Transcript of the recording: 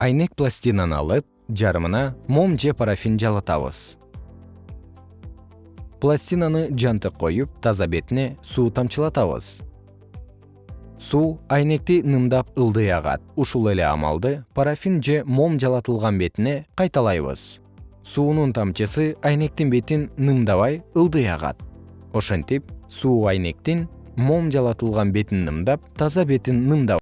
айнек пластинаны алып жарымына мом же парафин жалатабыз. Пластинаны жантык коюп таза бетине суу тамчылатабыз. Суу айнекти нымдап ылдый агат ушул эле амалды парафин же мом жалатылган бетине кайталайбыз. Суунун тамчысы айнектин бетин нымдабай ылдый агат ошентип суу айнектин мом жалатылган бетин нымдап таза бетин нымдабайт